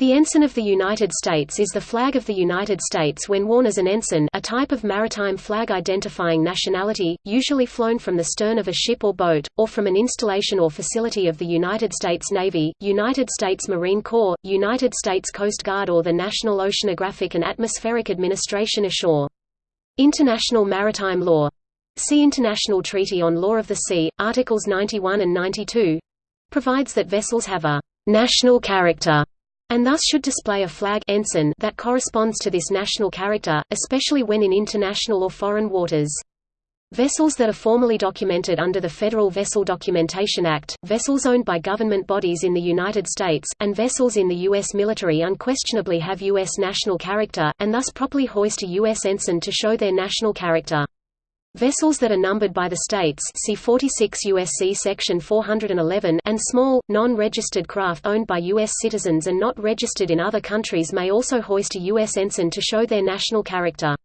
The ensign of the United States is the flag of the United States when worn as an ensign a type of maritime flag identifying nationality, usually flown from the stern of a ship or boat, or from an installation or facility of the United States Navy, United States Marine Corps, United States Coast Guard or the National Oceanographic and Atmospheric Administration ashore. International maritime law. See International Treaty on Law of the Sea, Articles 91 and 92 provides that vessels have a national character and thus should display a flag ensign that corresponds to this national character, especially when in international or foreign waters. Vessels that are formally documented under the Federal Vessel Documentation Act, vessels owned by government bodies in the United States, and vessels in the U.S. military unquestionably have U.S. national character, and thus properly hoist a U.S. ensign to show their national character. Vessels that are numbered by the states see 46 USC section 411 and small, non-registered craft owned by U.S. citizens and not registered in other countries may also hoist a U.S. ensign to show their national character.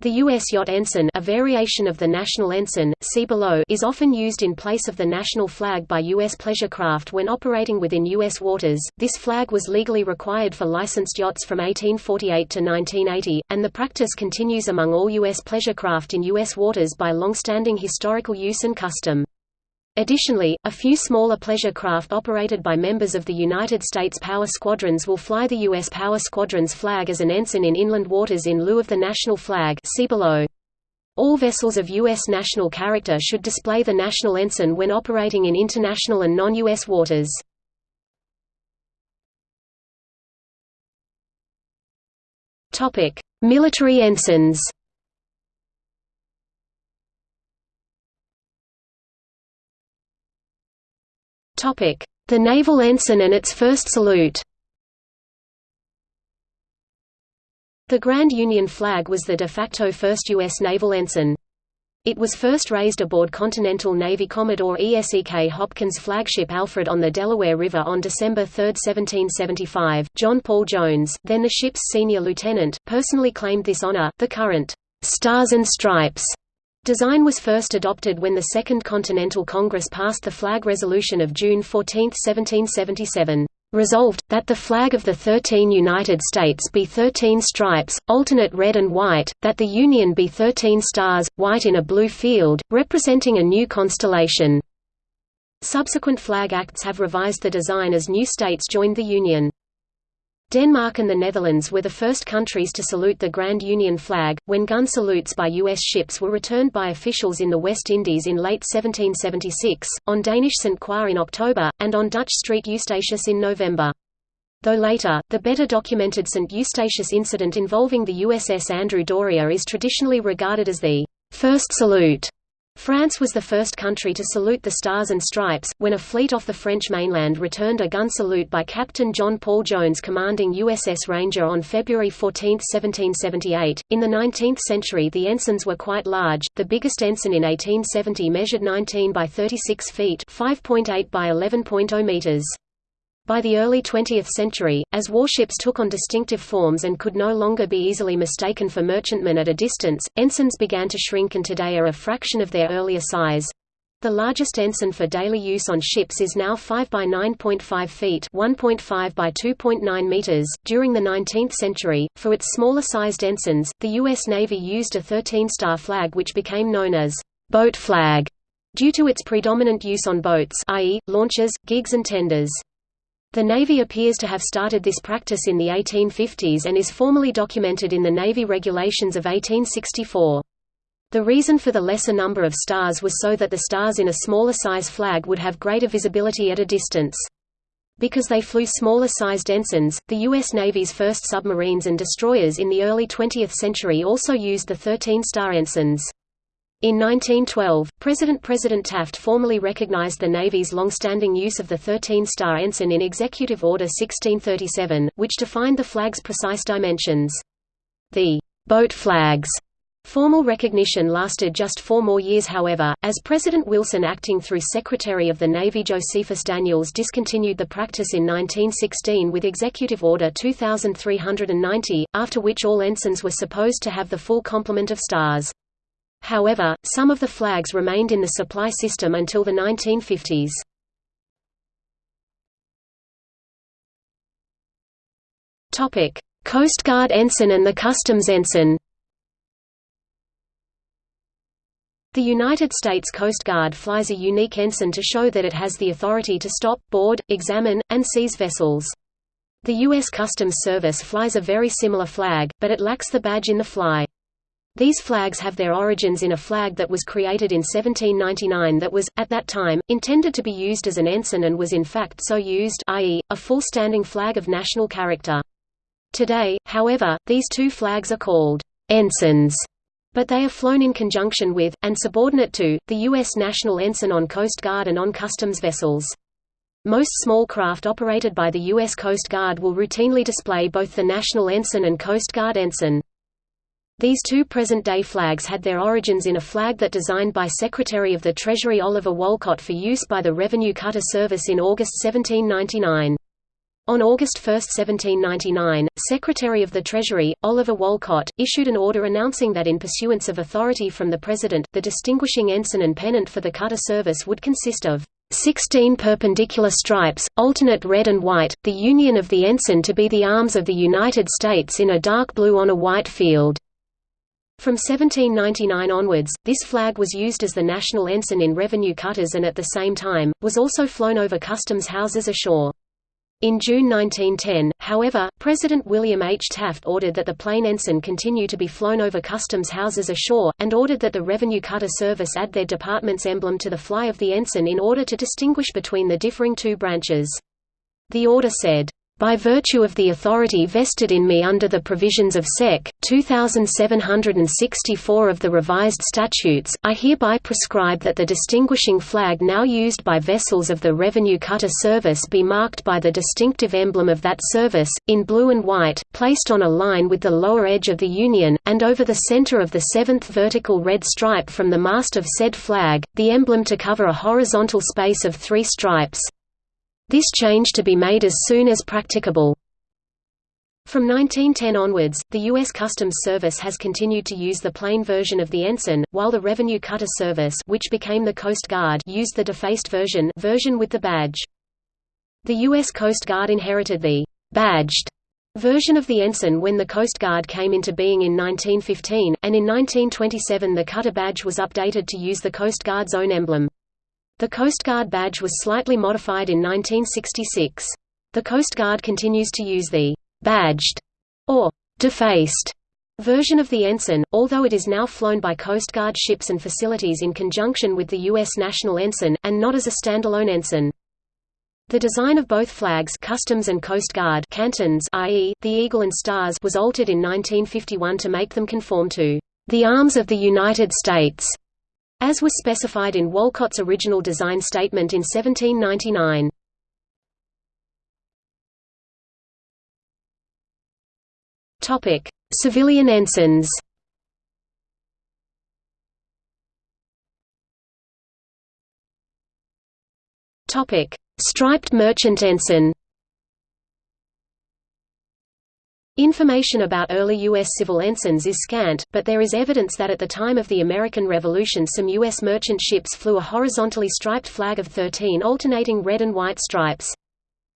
The U.S. yacht ensign a variation of the national ensign, see below is often used in place of the national flag by U.S. pleasure craft when operating within U.S. waters. This flag was legally required for licensed yachts from 1848 to 1980, and the practice continues among all U.S. pleasure craft in U.S. waters by long-standing historical use and custom. Additionally, a few smaller pleasure craft operated by members of the United States Power Squadrons will fly the U.S. Power Squadron's flag as an ensign in inland waters in lieu of the national flag see below. All vessels of U.S. national character should display the national ensign when operating in international and non-U.S. waters. Military ensigns The naval ensign and its first salute The Grand Union flag was the de facto first U.S. naval ensign. It was first raised aboard Continental Navy Commodore ESEK Hopkins' flagship Alfred on the Delaware River on December 3, 1775. John Paul Jones, then the ship's senior lieutenant, personally claimed this honor. The current Stars and Stripes Design was first adopted when the Second Continental Congress passed the Flag Resolution of June 14, 1777. Resolved, that the flag of the thirteen United States be thirteen stripes, alternate red and white, that the Union be thirteen stars, white in a blue field, representing a new constellation. Subsequent flag acts have revised the design as new states joined the Union. Denmark and the Netherlands were the first countries to salute the Grand Union flag, when gun salutes by U.S. ships were returned by officials in the West Indies in late 1776, on Danish St. Croix in October, and on Dutch Street Eustatius in November. Though later, the better documented St. Eustatius incident involving the USS Andrew Doria is traditionally regarded as the first salute France was the first country to salute the Stars and Stripes, when a fleet off the French mainland returned a gun salute by Captain John Paul Jones commanding USS Ranger on February 14, 1778. In the 19th century the ensigns were quite large, the biggest ensign in 1870 measured 19 by 36 feet 5.8 by 11.0 meters. By the early 20th century, as warships took on distinctive forms and could no longer be easily mistaken for merchantmen at a distance, ensigns began to shrink and today are a fraction of their earlier size. The largest ensign for daily use on ships is now 5 by 9.5 feet, 1.5 by 2.9 meters. During the 19th century, for its smaller sized ensigns, the US Navy used a 13-star flag which became known as boat flag due to its predominant use on boats, i.e., launches, gigs and tenders. The Navy appears to have started this practice in the 1850s and is formally documented in the Navy Regulations of 1864. The reason for the lesser number of stars was so that the stars in a smaller size flag would have greater visibility at a distance. Because they flew smaller-sized ensigns, the U.S. Navy's first submarines and destroyers in the early 20th century also used the 13-star ensigns. In 1912, President President Taft formally recognized the Navy's long-standing use of the 13-star ensign in Executive Order 1637, which defined the flag's precise dimensions. The boat flags Formal recognition lasted just four more years however, as President Wilson acting through Secretary of the Navy Josephus Daniels discontinued the practice in 1916 with Executive Order 2390, after which all ensigns were supposed to have the full complement of stars. However, some of the flags remained in the supply system until the 1950s. Topic: Coast Guard ensign and the Customs ensign. The United States Coast Guard flies a unique ensign to show that it has the authority to stop, board, examine, and seize vessels. The U.S. Customs Service flies a very similar flag, but it lacks the badge in the fly. These flags have their origins in a flag that was created in 1799 that was, at that time, intended to be used as an ensign and was in fact so used i.e., a full standing flag of national character. Today, however, these two flags are called ensigns but they are flown in conjunction with, and subordinate to, the U.S. National Ensign on Coast Guard and on customs vessels. Most small craft operated by the U.S. Coast Guard will routinely display both the National Ensign and Coast Guard Ensign. These two present-day flags had their origins in a flag that designed by Secretary of the Treasury Oliver Wolcott for use by the Revenue Cutter Service in August 1799. On August 1, 1799, Secretary of the Treasury, Oliver Wolcott, issued an order announcing that in pursuance of authority from the President, the distinguishing ensign and pennant for the cutter service would consist of 16 perpendicular stripes, alternate red and white, the union of the ensign to be the arms of the United States in a dark blue on a white field. From 1799 onwards, this flag was used as the national ensign in revenue cutters and at the same time, was also flown over customs houses ashore. In June 1910, however, President William H. Taft ordered that the plain ensign continue to be flown over customs houses ashore, and ordered that the Revenue Cutter Service add their department's emblem to the fly of the ensign in order to distinguish between the differing two branches. The order said, by virtue of the authority vested in me under the provisions of Sec. 2764 of the revised statutes, I hereby prescribe that the distinguishing flag now used by vessels of the Revenue Cutter Service be marked by the distinctive emblem of that service, in blue and white, placed on a line with the lower edge of the Union, and over the center of the seventh vertical red stripe from the mast of said flag, the emblem to cover a horizontal space of three stripes, this change to be made as soon as practicable. From 1910 onwards, the U.S. Customs Service has continued to use the plain version of the ensign, while the Revenue Cutter Service which became the Coast Guard used the defaced version, version with the badge. The U.S. Coast Guard inherited the «badged» version of the ensign when the Coast Guard came into being in 1915, and in 1927 the cutter badge was updated to use the Coast Guard's own emblem. The Coast Guard badge was slightly modified in 1966. The Coast Guard continues to use the «badged» or «defaced» version of the ensign, although it is now flown by Coast Guard ships and facilities in conjunction with the U.S. national ensign, and not as a standalone ensign. The design of both flags Customs and Coast Guard cantons i.e., the eagle and stars was altered in 1951 to make them conform to the arms of the United States as was specified in Wolcott's original design statement in 1799. Topic: Civilian ensigns. Topic: Striped merchant ensign. Information about early U.S. civil ensigns is scant, but there is evidence that at the time of the American Revolution some U.S. merchant ships flew a horizontally striped flag of 13 alternating red and white stripes.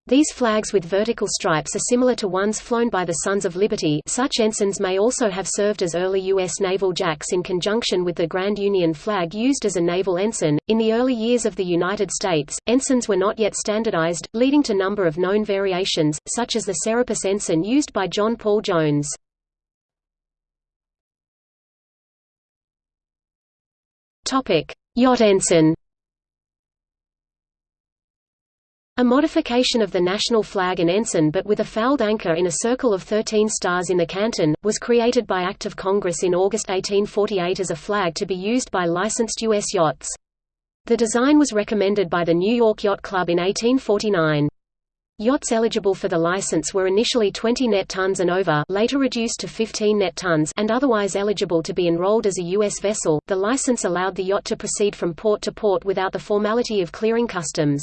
These flags with vertical stripes are similar to ones flown by the Sons of Liberty such ensigns may also have served as early U.S. naval jacks in conjunction with the Grand Union flag used as a naval ensign. In the early years of the United States, ensigns were not yet standardized, leading to number of known variations, such as the Serapis ensign used by John Paul Jones. Yacht ensign A modification of the national flag and ensign but with a fouled anchor in a circle of 13 stars in the canton, was created by Act of Congress in August 1848 as a flag to be used by licensed U.S. yachts. The design was recommended by the New York Yacht Club in 1849. Yachts eligible for the license were initially 20 net tons and over, later reduced to 15 net tons, and otherwise eligible to be enrolled as a U.S. vessel. The license allowed the yacht to proceed from port to port without the formality of clearing customs.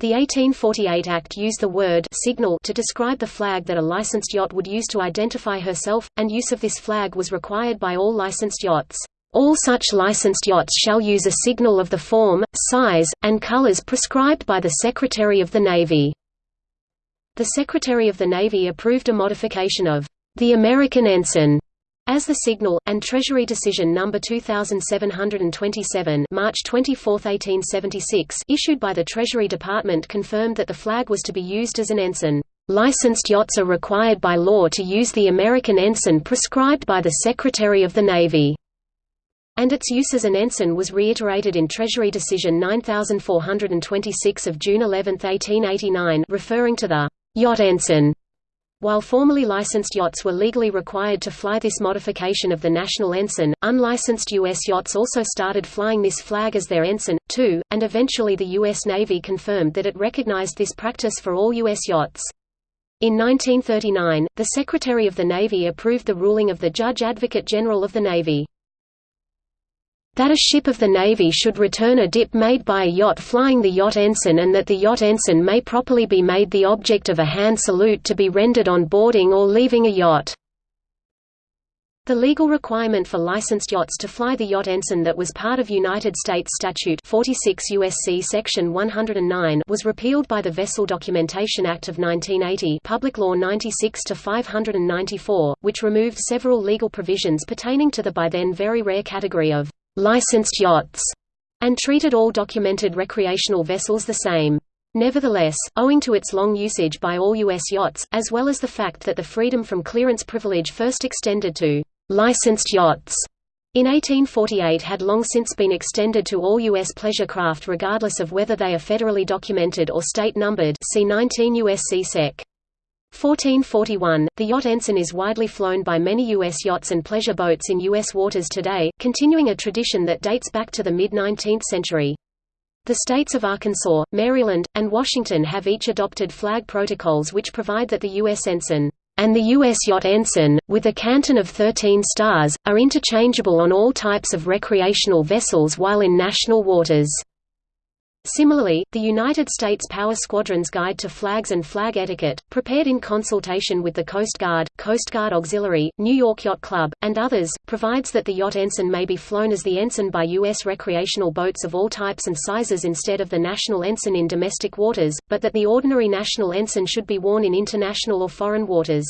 The 1848 Act used the word signal to describe the flag that a licensed yacht would use to identify herself, and use of this flag was required by all licensed yachts. All such licensed yachts shall use a signal of the form, size, and colors prescribed by the Secretary of the Navy. The Secretary of the Navy approved a modification of the American ensign as the signal, and Treasury Decision No. 2727 March 24, 1876 issued by the Treasury Department confirmed that the flag was to be used as an ensign. Licensed yachts are required by law to use the American ensign prescribed by the Secretary of the Navy and its use as an ensign was reiterated in Treasury Decision 9426 of June 11, 1889 referring to the yacht ensign. While formally licensed yachts were legally required to fly this modification of the national ensign, unlicensed U.S. yachts also started flying this flag as their ensign, too, and eventually the U.S. Navy confirmed that it recognized this practice for all U.S. yachts. In 1939, the Secretary of the Navy approved the ruling of the Judge Advocate General of the Navy that a ship of the Navy should return a dip made by a yacht flying the yacht ensign and that the yacht ensign may properly be made the object of a hand salute to be rendered on boarding or leaving a yacht. The legal requirement for licensed yachts to fly the yacht ensign that was part of United States Statute 46 USC Section 109 was repealed by the Vessel Documentation Act of 1980 Public Law 96-594, which removed several legal provisions pertaining to the by then very rare category of licensed yachts, and treated all documented recreational vessels the same. Nevertheless, owing to its long usage by all U.S. yachts, as well as the fact that the freedom from clearance privilege first extended to licensed yachts in 1848 had long since been extended to all U.S. pleasure craft regardless of whether they are federally documented or state numbered see 19 U.S.C. Sec. 1441, the yacht ensign is widely flown by many U.S. yachts and pleasure boats in U.S. waters today, continuing a tradition that dates back to the mid-19th century. The states of Arkansas, Maryland, and Washington have each adopted flag protocols which provide that the U.S. ensign and the U.S. yacht ensign, with a canton of 13 stars, are interchangeable on all types of recreational vessels while in national waters. Similarly, the United States Power Squadron's Guide to Flags and Flag Etiquette, prepared in consultation with the Coast Guard, Coast Guard Auxiliary, New York Yacht Club, and others, provides that the yacht ensign may be flown as the ensign by U.S. recreational boats of all types and sizes instead of the national ensign in domestic waters, but that the ordinary national ensign should be worn in international or foreign waters.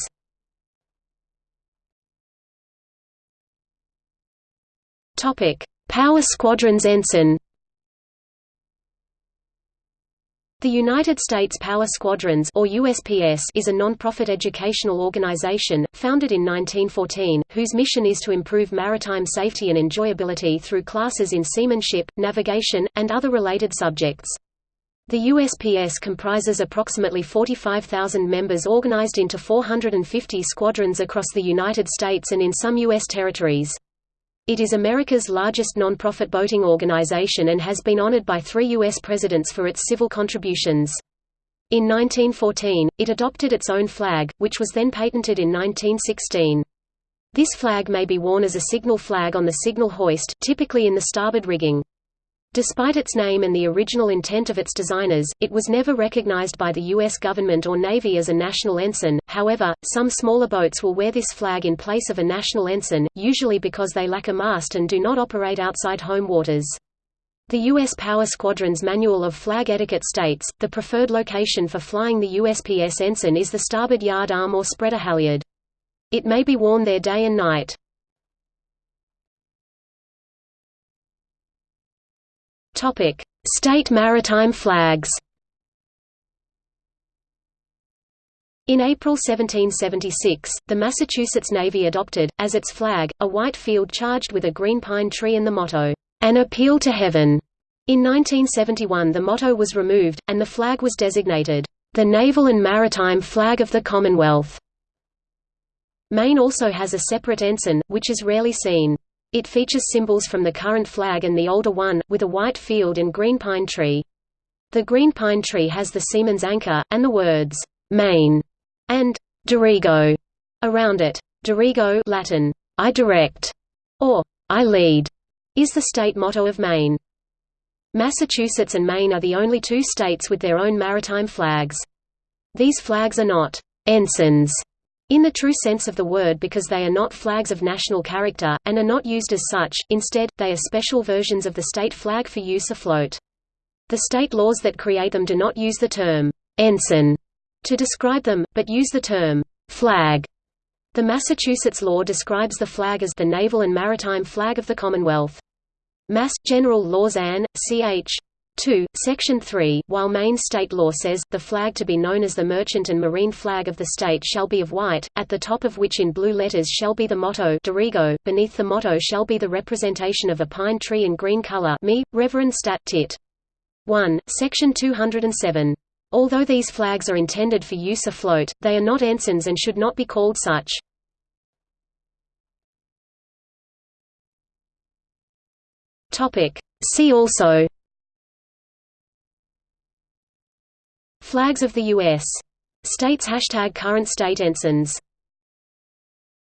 Power Squadron's ensign The United States Power Squadrons or USPS is a non-profit educational organization, founded in 1914, whose mission is to improve maritime safety and enjoyability through classes in seamanship, navigation, and other related subjects. The USPS comprises approximately 45,000 members organized into 450 squadrons across the United States and in some U.S. territories. It is America's largest non-profit boating organization and has been honored by three U.S. presidents for its civil contributions. In 1914, it adopted its own flag, which was then patented in 1916. This flag may be worn as a signal flag on the signal hoist, typically in the starboard rigging. Despite its name and the original intent of its designers, it was never recognized by the U.S. government or Navy as a national ensign. However, some smaller boats will wear this flag in place of a national ensign, usually because they lack a mast and do not operate outside home waters. The U.S. Power Squadron's Manual of Flag Etiquette states, the preferred location for flying the USPS ensign is the starboard yard arm or spreader halyard. It may be worn there day and night. Topic: State maritime flags. In April 1776, the Massachusetts Navy adopted, as its flag, a white field charged with a green pine tree and the motto, "An Appeal to Heaven." In 1971 the motto was removed, and the flag was designated, "...the Naval and Maritime Flag of the Commonwealth." Maine also has a separate ensign, which is rarely seen. It features symbols from the current flag and the older one, with a white field and green pine tree. The green pine tree has the seaman's anchor, and the words, Maine, and Dirigo around it. Dirigo Latin, I direct, or I lead, is the state motto of Maine. Massachusetts and Maine are the only two states with their own maritime flags. These flags are not ensigns in the true sense of the word because they are not flags of national character, and are not used as such, instead, they are special versions of the state flag for use afloat. The state laws that create them do not use the term, ensign, to describe them, but use the term flag. The Massachusetts law describes the flag as the naval and maritime flag of the Commonwealth. Mass. General Laws Ann. Ch. 2, Section 3, while Maine state law says, the flag to be known as the merchant and marine flag of the state shall be of white, at the top of which in blue letters shall be the motto Dirigo, beneath the motto shall be the representation of a pine tree in green color me, Reverend Stat Tit. 1, Section 207. Although these flags are intended for use afloat, they are not ensigns and should not be called such. See also Flags of the U.S. States Hashtag current state ensigns